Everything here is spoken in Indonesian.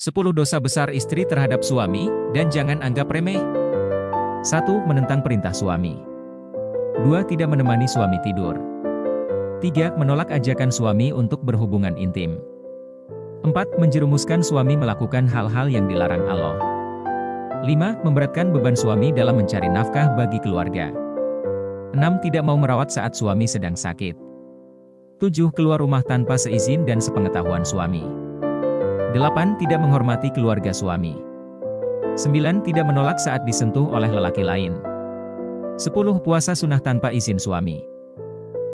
10 dosa besar istri terhadap suami, dan jangan anggap remeh. 1. Menentang perintah suami. 2. Tidak menemani suami tidur. 3. Menolak ajakan suami untuk berhubungan intim. 4. Menjerumuskan suami melakukan hal-hal yang dilarang Allah. 5. Memberatkan beban suami dalam mencari nafkah bagi keluarga. 6. Tidak mau merawat saat suami sedang sakit. 7. Keluar rumah tanpa seizin dan sepengetahuan suami. 8. Tidak menghormati keluarga suami. 9. Tidak menolak saat disentuh oleh lelaki lain. 10. Puasa sunnah tanpa izin suami.